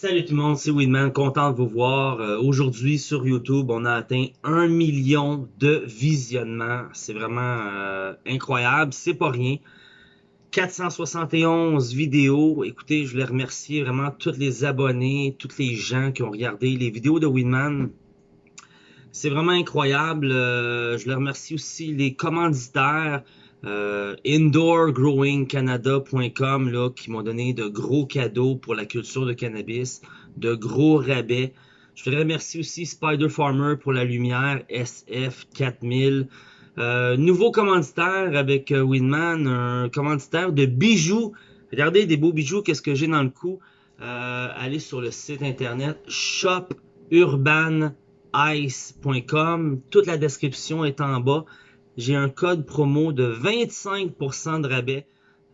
Salut tout le monde, c'est Winman, content de vous voir. Euh, Aujourd'hui sur YouTube, on a atteint un million de visionnements. C'est vraiment euh, incroyable, c'est pas rien. 471 vidéos. Écoutez, je voulais remercier vraiment tous les abonnés, tous les gens qui ont regardé les vidéos de Winman. C'est vraiment incroyable. Euh, je les remercie aussi les commanditaires. Euh, indoorgrowingcanada.com là, qui m'ont donné de gros cadeaux pour la culture de cannabis, de gros rabais. Je voudrais remercier aussi Spider Farmer pour la lumière SF4000. Euh, nouveau commanditaire avec euh, Winman, un commanditaire de bijoux. Regardez des beaux bijoux, qu'est-ce que j'ai dans le cou. Euh, allez sur le site internet shopurbanice.com. Toute la description est en bas j'ai un code promo de 25% de rabais.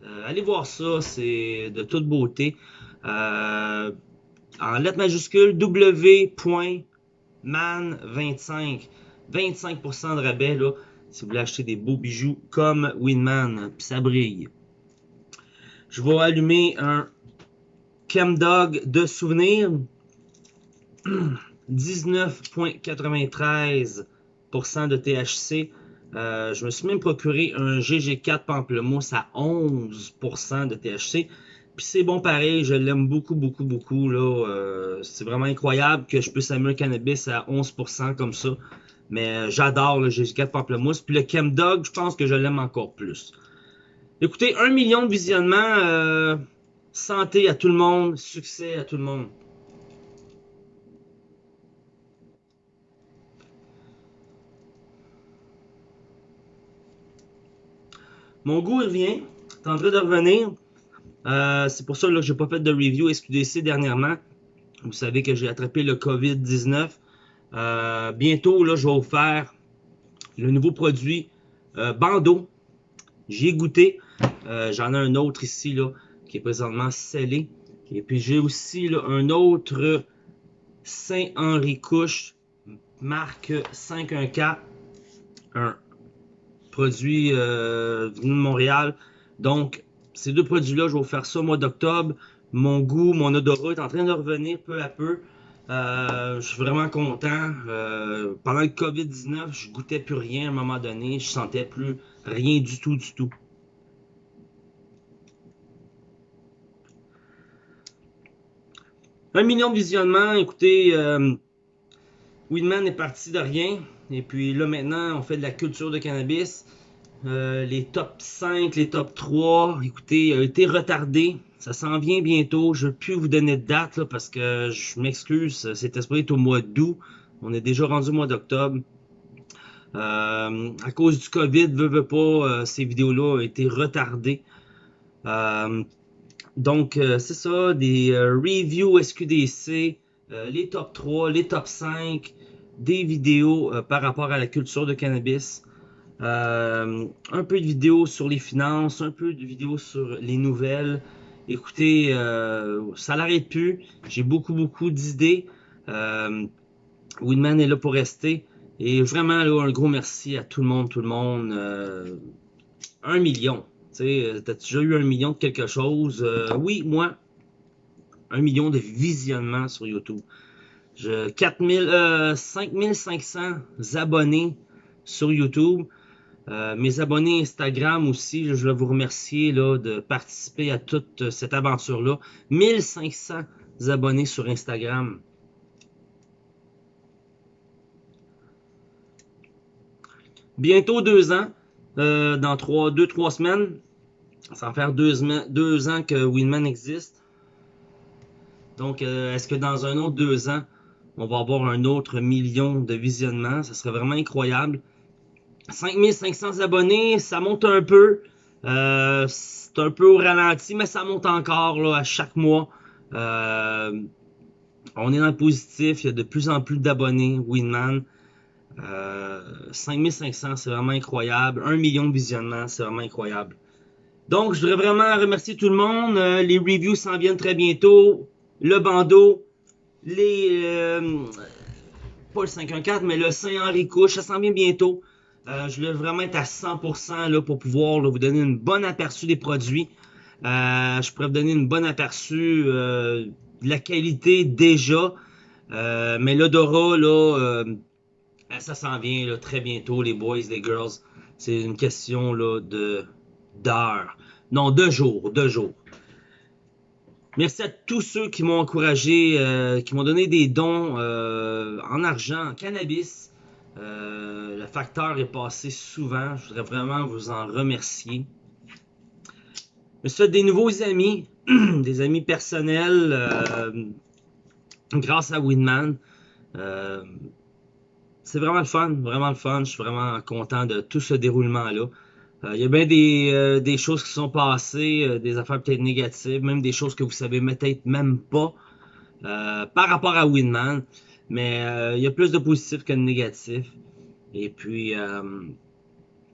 Euh, allez voir ça, c'est de toute beauté. Euh, en lettres majuscules, W.man25. 25% de rabais là, si vous voulez acheter des beaux bijoux comme Winman, puis ça brille. Je vais allumer un Chemdog de souvenir. 19.93% de THC. Euh, je me suis même procuré un GG4 Pamplemousse à 11% de THC. Puis c'est bon pareil, je l'aime beaucoup, beaucoup, beaucoup. là. Euh, c'est vraiment incroyable que je puisse amener un cannabis à 11% comme ça. Mais euh, j'adore le GG4 Pamplemousse. Puis le Chemdog, je pense que je l'aime encore plus. Écoutez, un million de visionnements. santé à tout le monde, succès à tout le monde. Mon goût revient. C'est en de revenir. Euh, c'est pour ça que je n'ai pas fait de review SQDC dernièrement. Vous savez que j'ai attrapé le COVID-19. Euh, bientôt, je vais vous faire le nouveau produit euh, Bando. J'y goûté. J'en ai un autre ici qui est présentement scellé. Et puis j'ai aussi un autre Saint-Henri Couche, marque 514. Un produit euh, de Montréal. Donc, ces deux produits-là, je vais vous faire ça au mois d'octobre. Mon goût, mon odorat est en train de revenir peu à peu. Euh, je suis vraiment content. Euh, pendant le COVID-19, je goûtais plus rien à un moment donné. Je sentais plus rien du tout, du tout. Un million de visionnements. Écoutez, euh, Winman est parti de rien. Et puis là maintenant, on fait de la culture de cannabis. Euh, les top 5, les top 3, écoutez, a été retardé. Ça s'en vient bientôt. Je ne peux plus vous donner de date là, parce que je m'excuse. C'est esprit au mois d'août. On est déjà rendu au mois d'octobre. Euh, à cause du COVID, veut, veut pas, euh, ces vidéos-là ont été retardées. donc, c'est ça, des reviews SQDC, les top 3, les top 5, des vidéos euh, par rapport à la culture de cannabis, euh, un peu de vidéos sur les finances, un peu de vidéos sur les nouvelles. Écoutez, euh, ça n'arrête plus. J'ai beaucoup, beaucoup d'idées. Winman est là pour rester. Et vraiment, un gros merci à tout le monde, tout le monde. un million. Tu as déjà eu un million de quelque chose? oui, moi, un million de visionnements sur YouTube. Je, 4000, 5500 euh, abonnés sur YouTube. Euh, mes abonnés Instagram aussi, je veux vous remercier là, de participer à toute cette aventure-là. 1500 abonnés sur Instagram. Bientôt deux ans, euh, dans trois, deux, trois semaines. Ça va faire deux, deux ans que Winman existe. Donc, est-ce que dans un autre deux ans, on va avoir un autre million de visionnements. Ça serait vraiment incroyable. 5500 abonnés, ça monte un peu. Euh, c'est un peu au ralenti, mais ça monte encore là, à chaque mois. Euh, on est dans le positif. Il y a de plus en plus d'abonnés. Winman. Euh, 5500, c'est vraiment incroyable. 1 million de visionnements, c'est vraiment incroyable. Donc, je voudrais vraiment remercier tout le monde. Euh, les reviews s'en viennent très bientôt. Le bandeau, les... Euh, pas le 514, mais le Saint-Henri Couche, ça s'en vient bientôt. Euh, je voulais vraiment être à 100% là, pour pouvoir vous donner une bonne aperçu des produits. Euh, je pourrais vous donner une bonne aperçu de la qualité déjà. Euh, mais l'odorat, là, euh, ça s'en vient très bientôt, les boys, les girls. C'est une question là, de d'heures. Non, deux jours, deux jours. Merci à tous ceux qui m'ont encouragé, euh, qui m'ont donné des dons euh, en argent, en cannabis. Euh, le facteur est passé souvent. Je voudrais vraiment vous en remercier. Je me suis fait des nouveaux amis, des amis personnels grâce à Winman. C'est vraiment le fun, vraiment le fun. Je suis vraiment content de tout ce déroulement-là. Euh, Il y a bien des, euh, choses qui sont passées, euh, des affaires peut-être négatives, même des choses que vous savez peut-être même pas par rapport à Winman. Mais il y a plus de positifs que de négatifs. Et puis,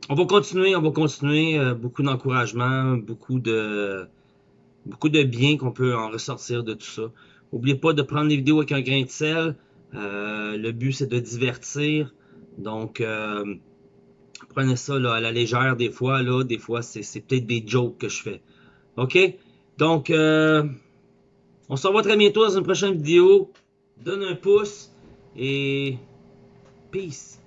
on va continuer, on va continuer. beaucoup d'encouragement, beaucoup de, beaucoup de bien qu'on peut en ressortir de tout ça. N'oubliez pas de prendre les vidéos avec un grain de sel. Le but, c'est de divertir. Donc, prenez ça à la légère des fois. Là, des fois, c'est c'est peut-être des jokes que je fais. OK? Donc, euh, on se revoit très bientôt dans une prochaine vidéo. Donne un pouce et peace.